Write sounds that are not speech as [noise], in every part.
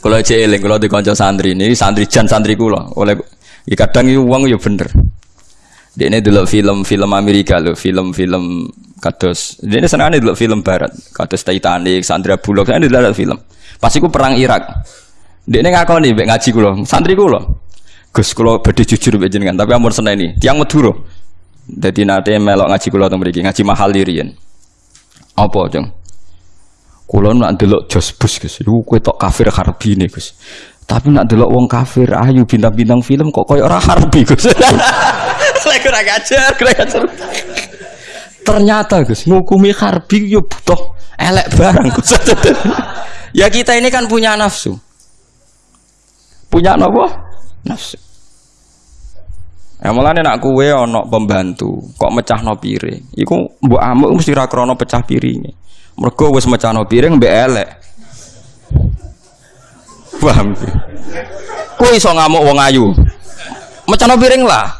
Kalau cek eling, kalau di konco santri ini santri jan santri kula. Oleh ya kadang itu uang ya bener. Dia ini dulu film-film Amerika loh, film-film kados. Dia ini senang dulu film Barat, kados Titanic, Sandra Bullock, saya dulu film. Pasti ku perang Irak. Dia ini ngaku nih, ngaji kulo, santri kulo. Gus kulo beda jujur jenengan, tapi ampun seneng ini, tiang Madura. Jadi nanti melok ngaji kulo mereka, ngaji mahal dirian. Apa jeng? Kulo nak delok Jos Bus Gus, iku kowe tok kafir harbi nih Gus. Tapi nak delok wong kafir ayu bintang-bintang film kok koyo ora harbi Gus. [laughs] Lek ora ora gajar. Ternyata Gus, ngukumi harbi yo butuh elek barang Gus. [laughs] ya kita ini kan punya nafsu. Punya apa? Nafsu. Ya mulane nak kuwe ana pembantu, kok mecahno piring. Iku mbok amuk mesti ra krana pecah piringe. Mergo wis mecano piring mbek elek. Paham? Kowe iso ngamuk wong ayu. Mecano piring lah.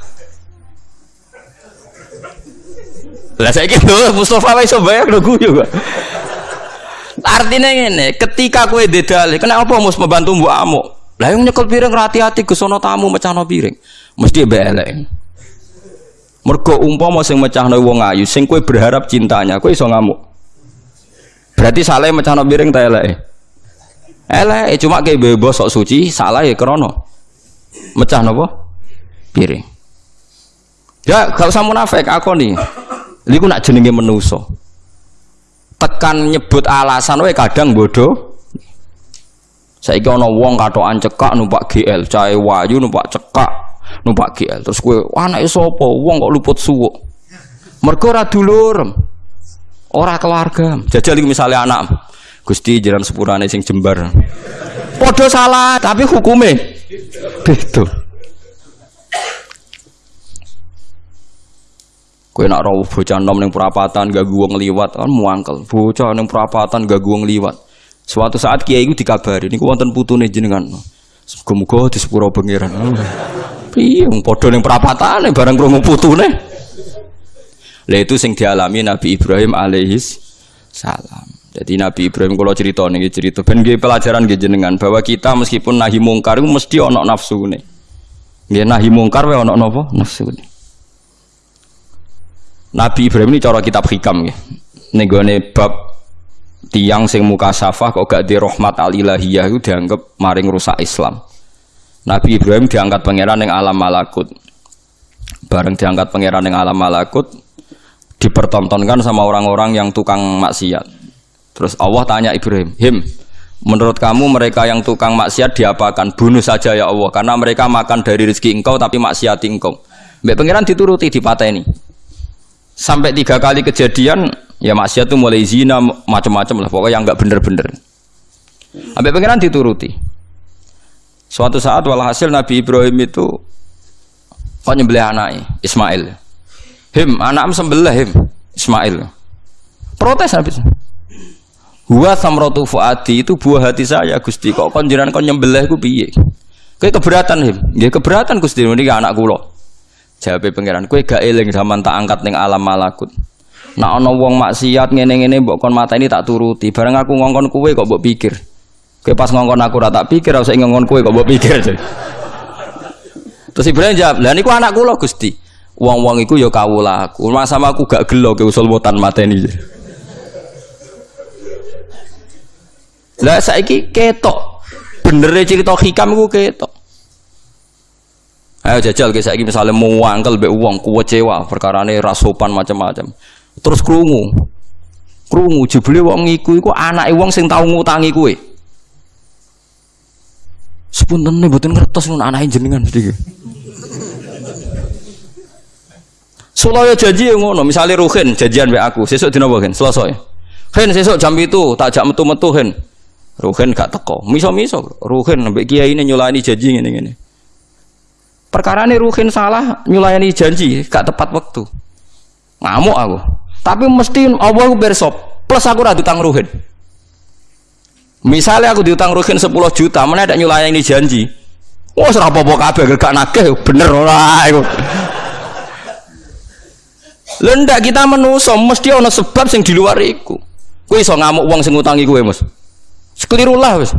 Lah lho Mustofa wis iso bayar lho guyu kok. Artinya ngene, ketika kowe dedale, kenapa mus membantu mbok amuk? Lah yang nyekel piring hati-hati ke sono tamu mecano piring. Mesti mbek elek. Mergo umpama sing mecahno wong ayu, sing kowe berharap cintanya, kowe iso ngamuk. Berarti salah mecano piring ta elek. Elek cuma kayak bebas sok suci, salah ya krono. Mecah nopo? Piring. Ya kalau usah munafik aku nih. Liku nak jenenge menuso. Tekan nyebut alasan wae kadang bodoh. Saiki ana wong katokan cekak numpak GL, cahe wayu numpak cekak numpak GL. Terus kowe anake sapa? Wong kok luput suwuk. Mergo ora dulur. Ora keluarga. Jajal misalnya anak. Gusti jalan sepurane sing jembar. Podo salah, tapi hukume beda. Kowe nak rawuh bocah nom ning perapatan gak wong liwat kan muangkel. Bocah ning perapatan gak wong liwat. Suatu saat kiai itu dikabari niku wonten putune jenengan. Muga-muga di sepuro pangeran. Piye padha ning perapatane bareng krungu putune. Itu sing dialami Nabi Ibrahim alaihis salam. Jadi Nabi Ibrahim kalau cerita nih cerita ben pelajaran nggih jenengan bahwa kita meskipun nahi mungkar itu mesti ono nafsu nih. Nggih nahi mungkar wae ono napa? Nafsu nih. Nabi Ibrahim ini cara kitab hikam nggih. Ning bab tiang sing muka safah kok gak di rahmat al ilahiyah itu dianggap maring rusak Islam. Nabi Ibrahim diangkat pangeran yang alam malakut. Bareng diangkat pangeran yang alam malakut, dipertontonkan sama orang-orang yang tukang maksiat. Terus Allah tanya Ibrahim, "Him, menurut kamu mereka yang tukang maksiat diapakan? Bunuh saja ya Allah, karena mereka makan dari rezeki engkau tapi maksiat engkau." Mbak pangeran dituruti di ini. Sampai tiga kali kejadian, ya maksiat itu mulai zina macam-macam lah, pokoknya yang nggak bener-bener. Mbak pangeran dituruti. Suatu saat walhasil Nabi Ibrahim itu kok nyembelih anaknya Ismail Him, anak sembelah him. Ismail. Protes habis. Huwa samratu fuadi itu buah hati saya Gusti. Kok kon jenengan kon nyembelih ku piye? Kowe keberatan him. Nggih keberatan Gusti niki anak kula. Jawabe pangeran, kowe gak eling zaman tak angkat ning alam malakut. Nak ana wong maksiat ngene-ngene mbok kon ini tak turuti. Bareng aku ngongkon kowe kok mbok pikir. Kowe pas ngongkon aku ora tak pikir, usah ngongkon kowe kok mbok pikir. Terus Ibrahim jawab, "Lah niku anak kula Gusti." Wong-wong iku ya kawula aku. Sama aku gak gelo ke usul botan mateni. Lah saiki ketok. Bener cerita hikam iku ketok. Ayo jajal ke saiki misalnya mau wangkel be uang cewa perkara ini rasopan macam-macam. Terus krungu. Krungu jebule wong iku iku anake wong sing tau ngutangi kowe. Sepuntene mboten ngertos nun anake jenengan mesti. Sulaya janji yang ngono, misalnya Ruhin janjian be aku, sesuk dina apa Selasa ya. Hen sesuk jam itu tak jak metu-metu Hen. Ruhin gak teko. Miso-miso Ruhin mbek kiai ini nyulani janji ngene-ngene. Perkara ini Ruhin salah nyulani janji, gak tepat waktu. Ngamuk aku. Tapi mesti Allah aku bersop. Plus aku ora utang Ruhin. Misalnya aku diutang Ruhin 10 juta, mana ada nyulayani janji. Wah, serapa apa kabeh gak nagih bener iku. Lha ndak kita menuso mesti ana sebab sing di luar iku. Kowe iso ngamuk wong sing ngutangi kowe, Mas. Sekeliru lah wis.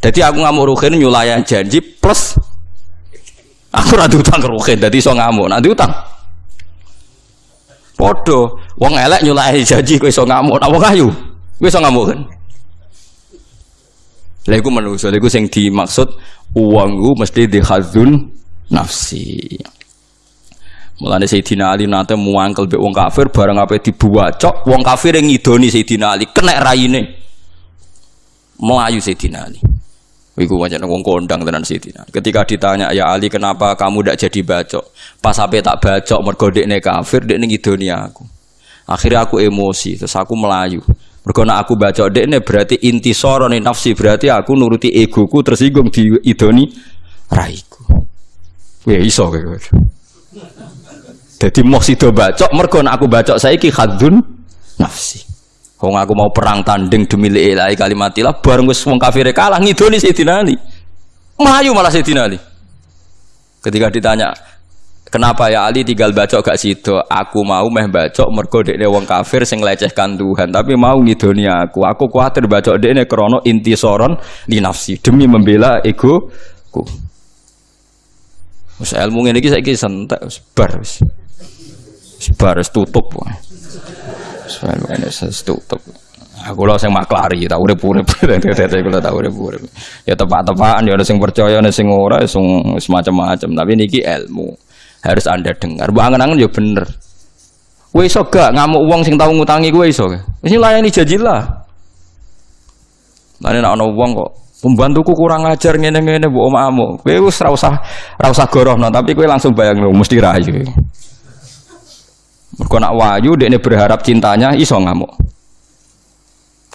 Jadi aku ngamuk ruhin nyulayan janji plus aku rada utang ke ruhin. Jadi so ngamuk, nanti utang. Podo, wong elek nyulayan janji kowe iso ngamuk, nak wong ayu iso ngamuk kan. Lha iku lha iku sing dimaksud uang ku mesti dihadzun nafsi. Mulane Sayyidina Ali nate muangkel be wong kafir bareng apa dibuacok, wong kafir yang ngidoni Sayyidina Ali kena raine. Melayu Sayyidina Ali. Iku wajan wong kondang tenan Sayyidina. Ketika ditanya ya Ali kenapa kamu tidak jadi bacok? Pas sampai tak bacok mergo dekne kafir, dekne ngidoni aku. Akhirnya aku emosi, terus aku melayu. Mergo aku bacok dekne berarti inti sorone nafsi berarti aku nuruti egoku tersinggung di idoni raiku. Ya iso kowe. Jadi mau sido bacok mergo nek aku bacok saiki khadun nafsi. Wong aku mau perang tanding demi ilahi kalimatilah bareng wis wong kafir kalah ngidoni Sayyidina Ali. Melayu malah Sayyidina Ali. Ketika ditanya, "Kenapa ya Ali tinggal bacok gak sido? Aku mau meh bacok mergo dekne wong kafir sing lecehkan Tuhan, tapi mau ngidoni aku. Aku kuatir bacok dekne krana intisoron di nafsi demi membela ego ku. Ilmu ngene iki saiki sentek wis bar. Wis bar wis tutup. Ini tutup. Aku lo sing maklari, tak urip urip, tete kula tak urip urip. Ya tepak-tepakan, ya ada sing percaya, ada sing ora, ya sing semacam-macam. Tapi niki ilmu harus anda dengar. Bu angen-angen ya bener. Kowe iso gak ngamuk wong sing tau ngutangi kowe iso. Wis layani janji lah. Lah nek ana wong kok pembantuku kurang ajar ngene-ngene mbok omakmu. Kowe wis ora usah ora tapi kowe langsung bayangno mesti rayu. Mergo nak wayu dekne berharap cintanya iso ngamuk.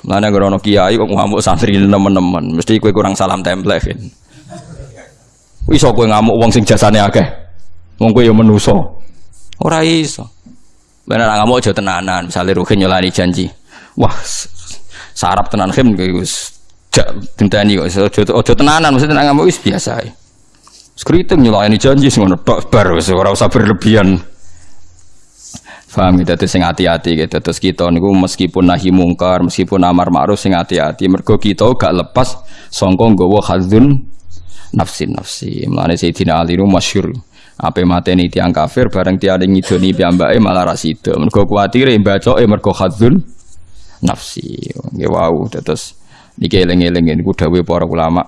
Mana grono kiai kok ngamuk santri nemen-nemen, mesti kowe kurang salam template kan. Iso kowe ngamuk wong sing jasane akeh. Wong kowe ya menusa. Ora iso. Bener ngamuk aja tenanan, misale ruhin nyolani janji. Wah, sarap tenan khim wis jak dinteni kok aja tenanan, mesti tenan ngamuk wis biasa. Skriting nyolani janji sing ngono tok bar wis usah berlebihan. Paham gitu, terus sing hati-hati gitu. Terus kita niku meskipun nahi mungkar, meskipun amar ma'ruf sing hati-hati. Mergo kita gak lepas songkong nggawa hadzun nafsi nafsi. Mulane Sayyidina Ali nu masyhur. Ape mateni tiang kafir bareng tiade ngidoni piyambake malah ra sida. Mergo kuwatire bacoke mergo hadzun nafsi. Nggih wau terus niki eling-eling niku dawuh para ulama.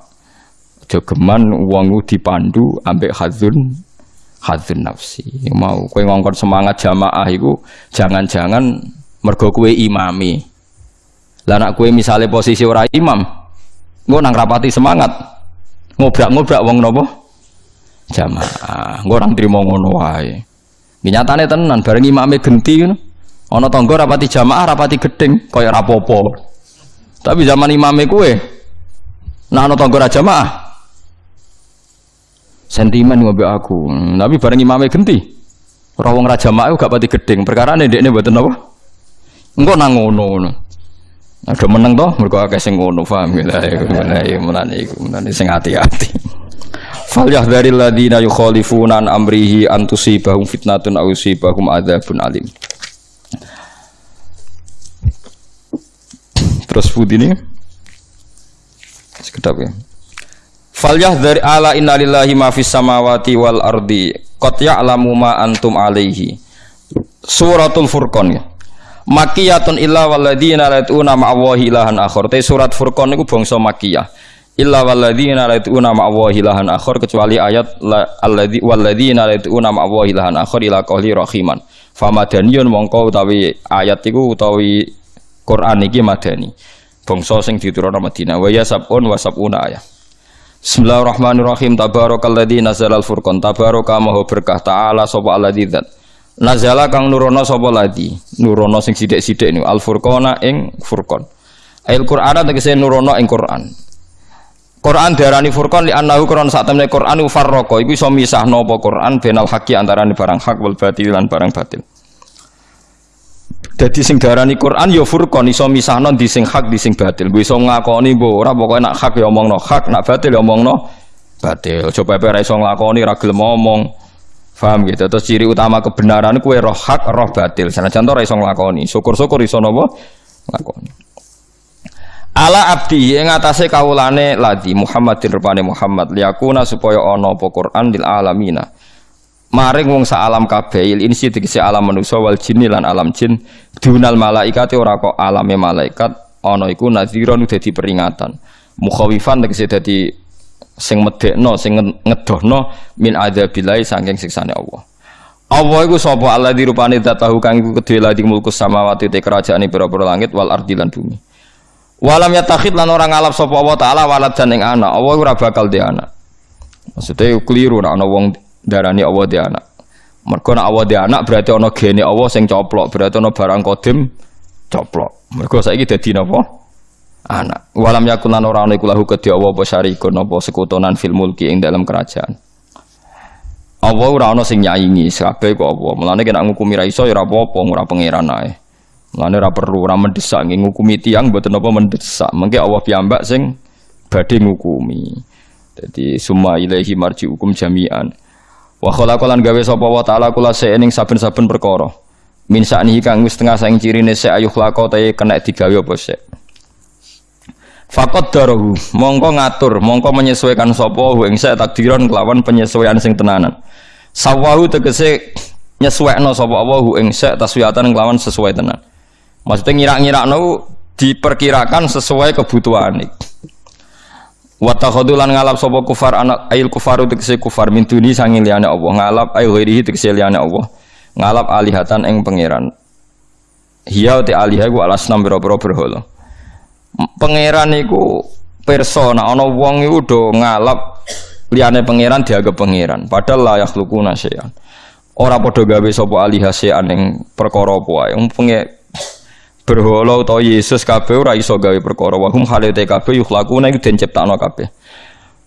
Aja geman wong dipandu ambek hadzun hadzun nafsi. Mau kue ngongkon semangat jamaah itu jangan-jangan mergo kue imami. Lah nak kue misalnya posisi ora imam gue nang rapati semangat. Ngobrak-ngobrak wong nopo jamaah. Gue orang terima ngono wae. Nyatane tenan bareng imame genti ngono. Ana tangga rapati jamaah rapati gedeng kaya rapopo tapi zaman imame kue nah ana tangga jamaah sentimen ngobe aku. Tapi bareng imame genti. Ora wong raja mak gak pati gedeng. Perkara ini dekne mboten apa? Engko nang ngono ada meneng toh mergo akeh sing ngono paham ya? Ya mulane iku mulane sing hati-hati. Fal yahdharil ladina yukhalifuna an amrihi an tusibahum fitnatun aw yusibahum adzabun alim. Terus ini? Sekedap ya Falyah dari ala innalillahi ma fis samawati wal ardi qad ya'lamu ma antum alaihi. Suratul Furqan ya. Makiyatun illa waladina latuna ma'awahi ilahan akhir. Te surat Furqan niku bangsa makiyah. Illa waladina latuna ma'awahi ilahan akhir kecuali ayat alladzi waladina latuna ma'awahi ilahan akhir ila qawli rahiman. Famadaniyun mongko utawi ayat iku utawi Quran iki madani. Bangsa sing diturunkan Madinah wa ya sabun wa sabuna ayat. Bismillahirrahmanirrahim. Tabarakalladzi nazalal furqan. Tabaraka maha berkah ta'ala sapa alladzi dzat. Nazala kang nurono sapa ladi nurono sing sithik-sithik niku. Al furqana ing furqan. Ail Qur'ana tegese nurono ing Qur'an. Quran diarani furqan li annahu Quran sak temne Quran farraqa iku iso misahno apa Quran benal haqi antarané barang hak wal batil lan barang batil jadi sing darani Quran ya furqan iso misahno di sing hak di sing batil. Iso ngakoni mbok ora pokoke nak hak ya omongno hak, nak batil ya omongno batil. Coba pepe ora iso ngakoni ra gelem ngomong. Paham gitu. Terus ciri utama kebenaran kue roh hak, roh batil. Sana contoh ora iso nglakoni. Syukur-syukur iso napa? Nglakoni. ala abdi ing atase kawulane ladi Muhammadin rupane Muhammad liyakuna supaya ana apa Quran lil alamina maring wong sak alam kabeh insi tegese alam manusa wal jinni lan alam jin. Dunal malaikati ora kok alame malaikat ana iku nadhiron dadi peringatan. Mukhawifan tegese dadi sing medekno sing ngedohno min adzabillahi saking siksane Allah. Allah iku sapa? Allah dirupane datahu kang iku kedhe ladi mulku samawati te kerajaan pira-pira langit wal ardi lan bumi. Walam yatakhid lan orang ngalap sapa Allah taala walad dan ing anak. Allah ora bakal di anak. Maksudnya keliru nek ana wong darani Allah di anak. Mergo nek Allah di anak berarti ana gene Allah sing coplok, berarti ana barang kodim coplok. Mergo saiki dadi napa? Anak. Walam yakun lan ora ana iku lahu kedhi Allah apa syarikun apa sekutonan fil ing dalam kerajaan. Allah ora ana sing nyaingi, kabeh kok apa. Mulane kena ngukumi ra iso ya ora apa-apa, ora pangeran ae. Mulane ora perlu ora mendesak nggih ngukumi tiang mboten apa mendesak. Mengke Allah piyambak sing badhe ngukumi. Jadi summa ilaihi marji'ukum jami'an. Wa khalaqalan gawe sapa wa ta'ala kula ing saben-saben perkara. Min saknihi kang wis tengah saing cirine se ayuh lako ta kena digawe apa sik. Fakot darahu, mongko ngatur, mongko menyesuaikan sapa ing sak takdiran kelawan penyesuaian sing tenanan. Sawahu tegese nyesuaikno sapa Allah ing sak taswiyatan kelawan sesuai tenan. Maksudnya ngira-ngira no diperkirakan sesuai kebutuhan. Watakhodulan ngalap sopo kufar anak ail kufar tegese kufar min duni sangin liane Allah ngalap ail ghairihi tegese liane Allah ngalap alihatan eng pangeran. Hiya te alihah ku alas nam biro berhala. Pangeran iku persona ana wong iku do ngalap liane pangeran dianggap pangeran padahal la yakhlukuna syai'an. Ora padha gawe sapa alihah syai'an ing perkara apa wae berhala utawa Yesus kabeh ora iso gawe perkara. Wa hum halate kabeh yukhlaquna iku den ciptakno kabeh.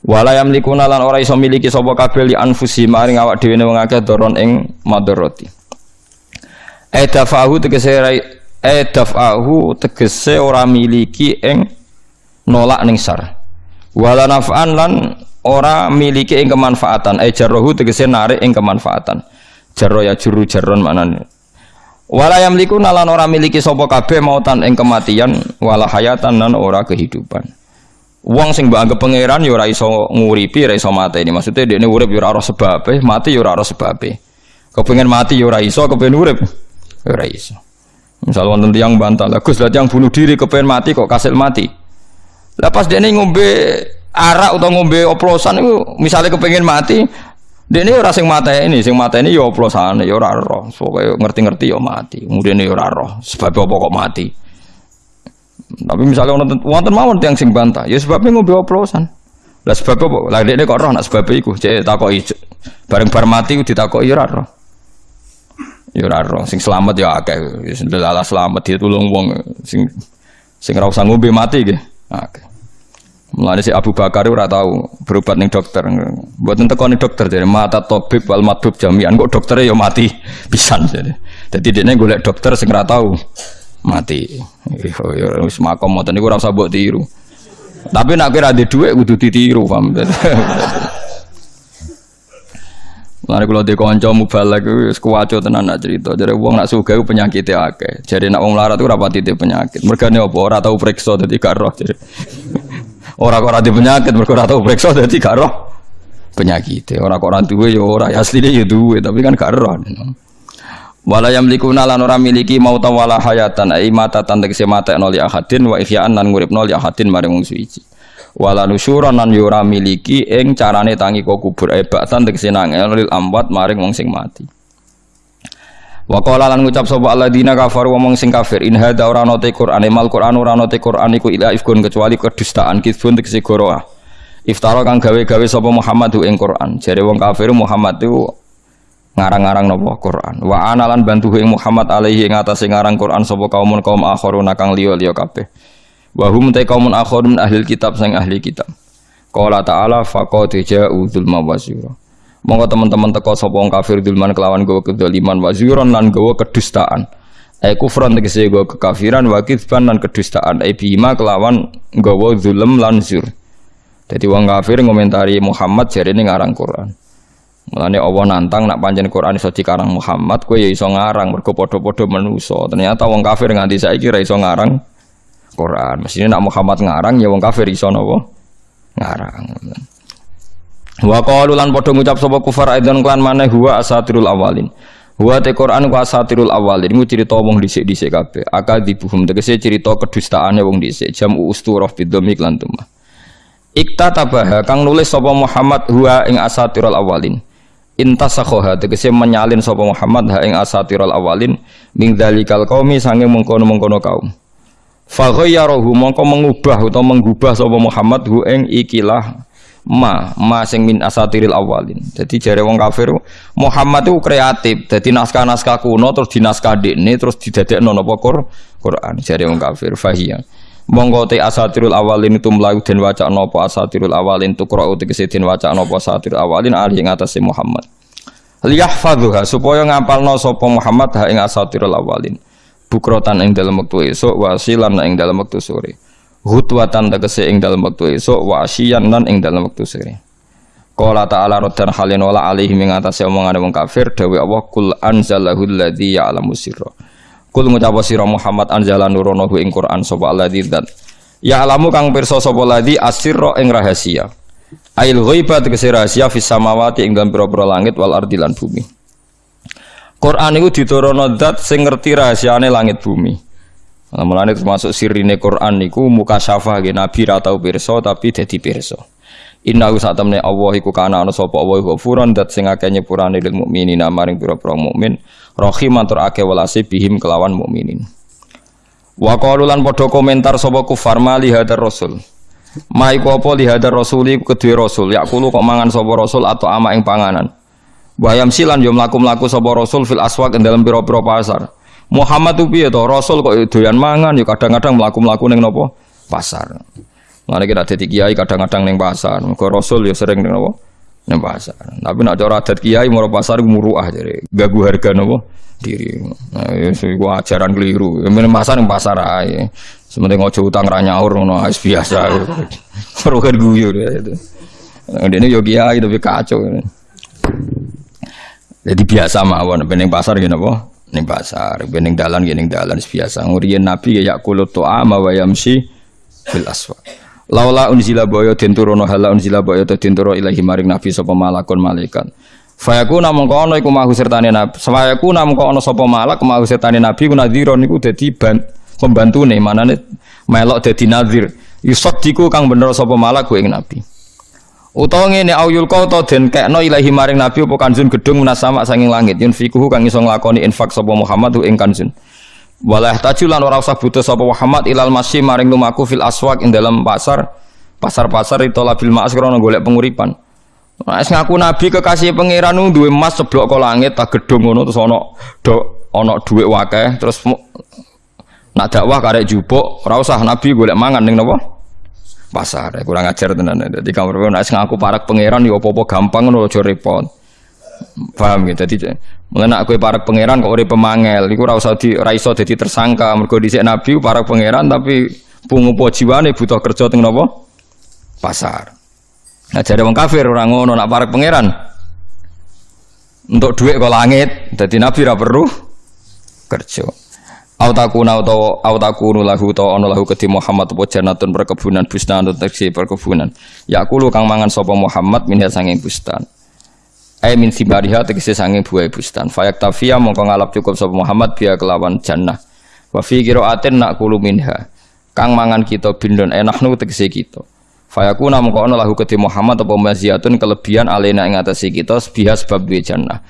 Wala yamlikuna lan ora iso miliki sapa kabeh li anfusi maring awak dhewe wong akeh doron ing madarati edafahu tegese edafahu tegese ora miliki ing nolak ning sar wala naf'an lan ora miliki ing kemanfaatan. E jarrohu tegese narik ing kemanfaatan. Jarro ya juru jarron maknane Wala yamliku nalan ora miliki sapa kabeh mautan ing kematian wala hayatan nan ora kehidupan. Wong sing mbok anggap pangeran ya ora iso nguripi, ora iso mateni. Maksudnya dekne urip ya ora ora sebabe, mati ya ora ora sebabe. Kepengin mati ya ora iso, kepengin urip ya ora iso. Misal wonten tiyang bantah, lah Gus yang bunuh diri kepengin mati kok kasil mati. Lah pas dekne ngombe arak atau ngombe oplosan itu misalnya kepengin mati ini ora sing mata ini, sing mata ini ya oplosane ya ora roh. Pokoke ngerti-ngerti ya mati. Kemudian ya ora roh. Sebab apa kok mati? Tapi misalnya wonten wonten mawon tiyang sing bantah, ya sebabnya ngombe oplosan. Lah sebab apa? Lah dekne kok roh nak sebab iku. Cek takoki bareng bar mati ditakoki ya ora roh. Ya ora roh. Sing selamat ya akeh. Wis selamat ditulung wong sing sing ora usah mati nggih. Akeh. Mulane si Abu Bakar ora tahu berobat ning dokter. Mboten teko ning dokter jadi mata tabib wal matbub jami'an kok dokternya ya mati pisan jadi. Dadi dekne golek dokter sing ora tahu mati. Ya wis makom ngoten niku ora usah mbok tiru. Tapi nek kira ada dhuwit kudu ditiru, paham. [laughs] Mulane kula di kanca mubalak wis kuwaco tenan nak cerita. Jare wong nak sugih penyakite akeh. Jadi nak wong larat ora pati penyakit. Mergane apa ora tau periksa dadi gak roh. [laughs] Orang kok ora penyakit mergo ora tau periksa dadi gak roh penyakit. Ora kok ora duwe ya ora ya asline ya duwe tapi kan gak roh. Wala yamlikuna lan ora miliki mauta wala hayatan ai mata tegese mata noli ahadin wa ihya'an lan nguripno li ahadin maring wong suci. Wala nusyuran lan yo ora miliki ing carane tangi kok kubur ai baktan tegese nangel lil amwat maring wong sing mati. Wa qala lan ngucap sapa alladzina kafaru wong sing kafir in hadza ora ana te Qur'an mal Qur'an ora ana Qur'an iku ila ifkun kecuali kedustaan kizbun tegese goroah. Iftara kang gawe-gawe sapa Muhammad ing Qur'an. Jare wong kafir Muhammad itu ngarang-ngarang napa Qur'an. Wa ana lan bantu ing Muhammad alaihi ing atase ngarang Qur'an sapa kaumun kaum akharuna kang liya-liya kabeh. Wa hum ta kaumun akharun ahli kitab sing ahli kitab. Qala ta'ala faqad ja'u dzulma wasira. Monggo teman-teman teko sapa wong kafir dulman kelawan gawa kedzaliman wa zuron lan gawa kedustaan. Ai kufran tegese gawa kekafiran wa kitsban lan kedustaan. Ai bima kelawan gawa zulm lan zur. Dadi wong kafir ngomentari Muhammad jarene ngarang Quran. Mulane Allah nantang nak pancen Quran iso dikarang Muhammad, kowe ya iso ngarang mergo padha-padha manusa. Ternyata wong kafir nganti saiki ra iso ngarang Quran. Mestinya nak Muhammad ngarang ya wong kafir iso napa? Ngarang. Wa qalu lan padha ngucap sapa kufar aidan klan maneh huwa asatirul awalin. Wa te Quran ku asatirul awalin iku cerita wong dhisik-dhisik kabeh. Akal dibuhum tegese cerita kedustaane wong dhisik. Jam usturah bidhamik lan tumah. Ikta tabaha kang nulis sapa Muhammad huwa ing asatirul awalin. Intasakhoha tegese menyalin sapa Muhammad ha ing asatirul awalin ming dzalikal qaumi sange mengkono-mengkono kaum. Fa ghayyarahu mongko mengubah utawa menggubah sapa Muhammad hu ing ikilah ma ma sing min asatiril awalin. Jadi jare wong kafir Muhammad itu kreatif. Jadi naskah-naskah kuno terus dinaskah dekne terus didadekno napa Quran. Jare wong kafir fahiyah mongko te asatirul awalin itu melayu den waca nopo asatirul awalin tu qra'u tegese den waca nopo asatirul awalin ali ing atase Muhammad liyahfadhuha supaya ngapalno sapa Muhammad ha ing asatirul awalin bukrotan ing dalam wektu esuk wasilan ing dalam wektu sore hutwatan tegese ing dalam wektu esuk wasiyan lan ing dalam wektu sore Qala ta'ala raddan halin wala alaihi ing atase omongane wong kafir dawe Allah kul anzalahu alladzi ya'lamu sirra Kul ngucap sira Muhammad anzala nurono ing Quran sapa alladzi dzat. Ya alamu kang pirsa sapa ladzi asirra ing rahasia. Ail ghaiba tegese rahasia fis samawati ing dalem pira-pira langit wal ardi lan bumi. Quran iku diturono zat sing ngerti rahasiane langit bumi. Nah, mulane termasuk sirine Quran niku muka syafah ge nabi ra tau pirsa tapi dadi pirsa. Inna sak temne Allah iku kana ana sapa Allah ghafuran dat sing akeh nyepurane lil mukminina maring pira-pira mukmin Rohiman tur ake walase bihim kelawan mukminin. Wa qalu lan padha komentar sapa kufar mali hadar rasul. Ma iku apa li hadar rasul yakulu kok mangan sapa rasul atau ama ing panganan. Bayam silan yo mlaku-mlaku sapa rasul fil aswaq ing dalem pira-pira pasar. Muhammad tu piye to rasul kok doyan mangan yo kadang-kadang mlaku-mlaku ning napa pasar. Mulane kita dadi kiai kadang-kadang ning pasar. Mergo rasul yo sering ning napa nang pasar. Tapi nak cara adat kiai mau pasar muruah jadi gagu harga nopo diri. Nah, ya, ajaran keliru. Yang pasar yang pasar aja. Sementing ngojo utang ranyaur ngono biasa. [laughs] Rugen guyur ya itu. Nah, ini yo kiai tapi kacau. Jadi biasa mawon bening pasar gini apa? Ning pasar, bening dalan gini dalan biasa. Ngurian Nabi ya yakulut to'a ma wa yamsi bil aswaq. Laula unzila boyo den turono hala unzila boyo to ilahi maring nabi sapa malakun malaikat. Fayaku namung kono iku mahu sertane nabi. Fayaku namung kono sapa malak mahu sertane nabi ku nadhira niku dadi pembantune manane melok dadi nadhir. Yusaddiku kang bener sapa malak ku ing nabi. Utawa ngene auyul kau to den kekno ilahi maring nabi apa kanjun gedung munasama sanging langit yunfikuhu kang iso nglakoni infak sapa Muhammad ing kanjun. Walah tajulan ora usah butuh sapa Muhammad ilal masih maring lumaku fil aswak ing dalam pasar pasar-pasar itu labil mas krana golek penguripan. Nah, ngaku nabi kekasih pangeran duwe emas seblok kok langit tak gedung ngono terus ana do ana dhuwit wakeh terus nak dakwah karek jupuk ora usah nabi golek mangan ning napa? Pasar. Kurang ajar tenan. Dadi kamar nek ngaku parak pangeran ya apa-apa gampang ngono aja repot. Paham gitu. Jadi mengenai aku para pangeran kok udah pemangel, iku ora usah di ora dadi tersangka. Mergo dhisik nabi para pangeran tapi pungupo jiwane butuh kerja teng napa? Pasar. Nah jadi wong kafir orang ngono nak para pangeran. Untuk duit kok langit, jadi nabi ora perlu kerja. Au takuna utawa au takunu lahu utawa ana lahu kedhi Muhammad apa janatun perkebunan bustan atau perkebunan. Ya kulo kang mangan sapa Muhammad minha sanging bustan ay min sibariha tegese sange buah bustan fayak tafia mongko ngalap cukup sapa Muhammad biya kelawan jannah. Wa fi qiraatin naqulu minha. Kang mangan kita bindon enaknu tegese kita. Fayakuna mongko ana lahu kedhe Muhammad apa maziyatun kelebihan alena ing atase kita biha sebab duwe jannah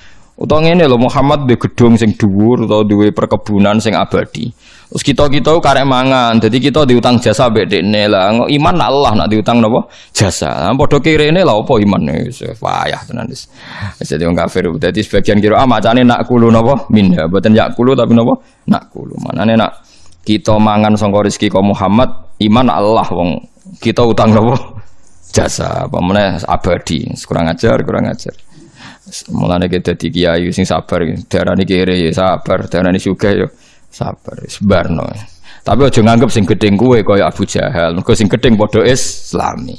utawa ngene lho Muhammad duwe gedung sing dhuwur utawa duwe perkebunan sing abadi Terus kita kita karek mangan, jadi kita diutang jasa bedekne lah. Iman Allah nak diutang nopo jasa. Podo kiri ini lah apa iman payah tenan dis. Jadi orang kafir. Jadi sebagian kira ah macane nak kulu nopo minha, buatan yak kulu tapi nopo nak kulu. Mana nih nak kita mangan rizki kau Muhammad, iman Allah wong kita utang nopo jasa. Apa mana abadi, kurang ajar, kurang ajar. Mulane kita di kiai sing sabar, darah ini kiri ya sabar, darah ini juga ya sabar sebarno. Tapi aja nganggep sing gedeng kue kaya Abu Jahal. Mergo sing gedeng padha Islami.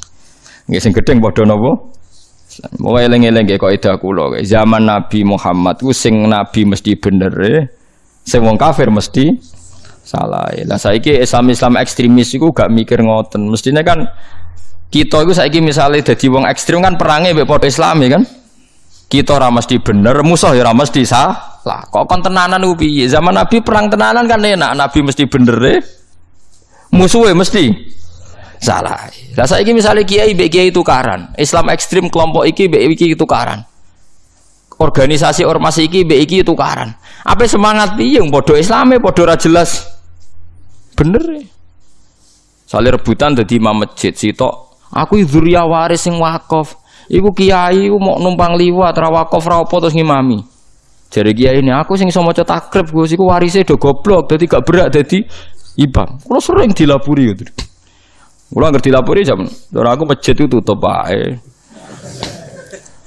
Nggih sing gedeng padha napa? Mau eling-eling kaya kaidah kula. Zaman Nabi Muhammad ku sing nabi mesti bener e sing wong kafir mesti salah. Lah saiki Islam Islam ekstremis iku gak mikir ngoten. Mestinya kan kita itu saiki misalnya jadi wong ekstrim kan perangnya padha Islami kan. Kita ora mesti bener, musuh ya ora mesti salah. Kok kon tenanan? Zaman Nabi perang tenanan kan enak, Nabi mesti bener deh. Musuhnya mesti salah. Lah saiki misalnya kiai mbek kiai tukaran, Islam ekstrim kelompok iki mbek iki tukaran. Organisasi ormas iki mbek iki tukaran. Apa semangat piye padha Islame padha ora jelas. Bener ya. Saling rebutan dadi imam masjid sitok Aku dzurriah waris sing wakaf. Iku kiai iku mau numpang liwat ra wakaf ra apa terus ngimami. Jadi kiai ini aku sing iso maca takrib Gus iku warise do goblok dadi gak berak dadi imam. Kulo sering dilapuri gitu. Kulo ngerti dilapuri jam. Ora aku masjid itu tutup ae.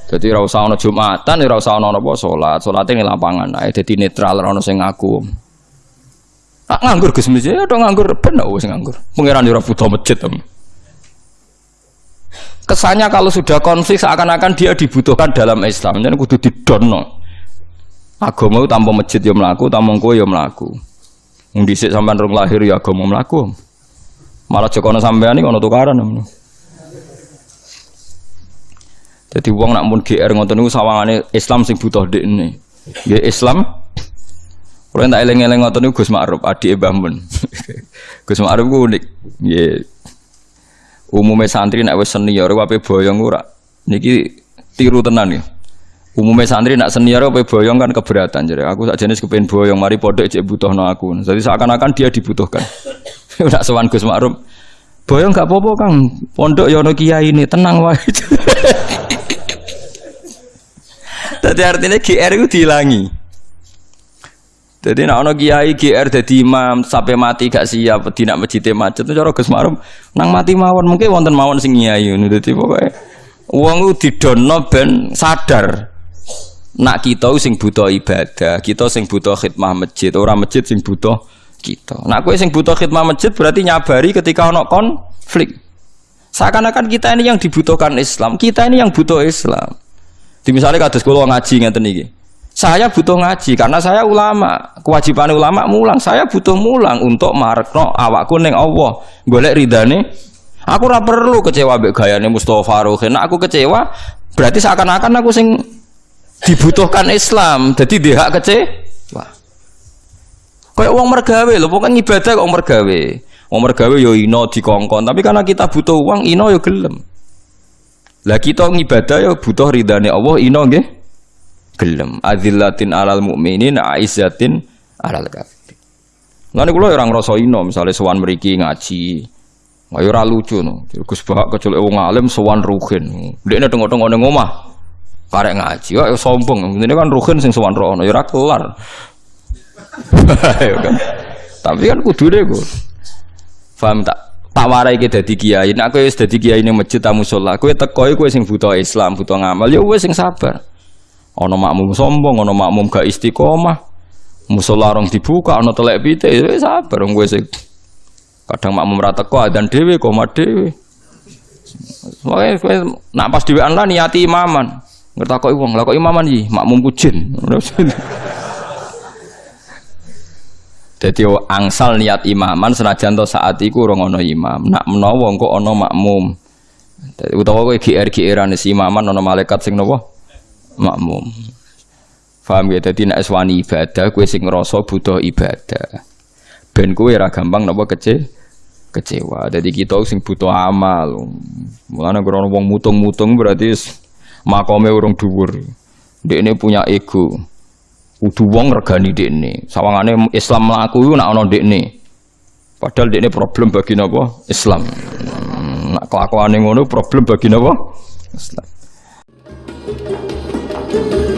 Jadi ora usah ana Jumatan, ora usah ana apa salat. Ning lapangan ae dadi netral ora ana sing ngaku. Tak nganggur Gus Mas, ya nganggur ben wis nganggur. Pangeran ora butuh masjid tem kesannya kalau sudah konflik seakan-akan dia dibutuhkan dalam Islam. Jadi kudu didono. Agama tanpa masjid ya melaku tanpa kowe ya melaku dhisik sampean rong lahir ya agama melaku malah jokono sampean iki tukaran jadi uang nak pun GR ngoten niku sawangane Islam sing butuh dekne nggih Islam. Kalau tak eleng-eleng niku Gus Ma'ruf adik Mbah Mun. [laughs] Gus Ma'ruf ku unik. Nggih umumnya santri nak wes senior wape boyong ora? Niki tiru tenan ya. Umumnya santri nak senior wape boyong kan keberatan jadi aku tak jenis kepengen boyong mari podok cek butuh no aku. Jadi seakan-akan dia dibutuhkan. [laughs] Nak sewan Gus Ma'ruf boyong gak popo kang. Pondok yono kiai ini tenang wae. [laughs] Tadi artinya GR itu dihilangi jadi nak ono kiai GR jadi imam sampai mati gak siap tidak masjid macet cara Gus Marum nang mati mawon mungkin wonten mawon sing kiai ngono dadi pokoke wong didono ben sadar nak kita sing butuh ibadah, kita sing butuh khidmah masjid, orang masjid sing butuh kita. Nak kowe sing butuh khidmah masjid berarti nyabari ketika ono konflik. Seakan-akan kita ini yang dibutuhkan Islam, kita ini yang butuh Islam. Di misalnya kados kula ngaji ngeten iki. Saya butuh ngaji karena saya ulama. Kewajiban ulama mulang. Saya butuh mulang untuk marekno awakku ning Allah. Golek ridane. Aku ora perlu kecewa mbek gayane Mustofa Ruhin. Nah, aku kecewa berarti seakan-akan aku sing dibutuhkan Islam. Jadi dia hak kecewa. Kayak uang mergawe loh, pokoknya ibadah kok mergawe. Wong mergawe yo ino dikongkon, tapi karena kita butuh uang ino yo gelem. Lah kita ngibadah yo butuh ridane Allah ino nggih gelem azillatin alal mukminin aizzatin alal kafir Lan kula ora ngrasa ino misale sowan mriki ngaji. Ayo ora lucu no. Gus Bahak kecelek wong alim sowan ruhin. Dekne tengok-tengok ning omah. Karek ngaji, kok sombong. Ini kan ruhin sing sowan rono ya ora kelar. [laughs] kan. Tapi kan kudune kok. Paham tak? tak warai ke dadi kiai. Nek kowe wis dadi kiai ning masjid tamu sholat, kowe teko kowe sing butuh Islam, butuh ngamal, ya wis sing sabar. Ono makmum sombong, ono makmum gak istiqomah. Musola rong dibuka, ono telek pite, ya sabar wong gue sih. Kadang makmum rata kok dan dewi, koma dewi. Makanya gue nak pas dewi lah niati imaman. kok uang, lah kok imaman sih, makmum kucin. Jadi [laughs] angsal niat imaman senajan to saat iku orang ono imam. Nak menawa kok ono makmum. Utawa kowe GR-GRan si imaman ono malaikat sing nopo? Makmum. Faham ya? Jadi nek wani ibadah, kue sing ngerasa butuh ibadah. Ben kue ora gampang napa kece kecewa. Jadi kita sing butuh amal. Mulane krono wong mutung-mutung berarti makome urung dhuwur. ini punya ego. Kudu wong regani dekne. Sawangane Islam mlaku nak ana dekne. Padahal dekne problem bagi napa? Islam. Nak kelakuane ngono problem bagi napa? Islam. thank you.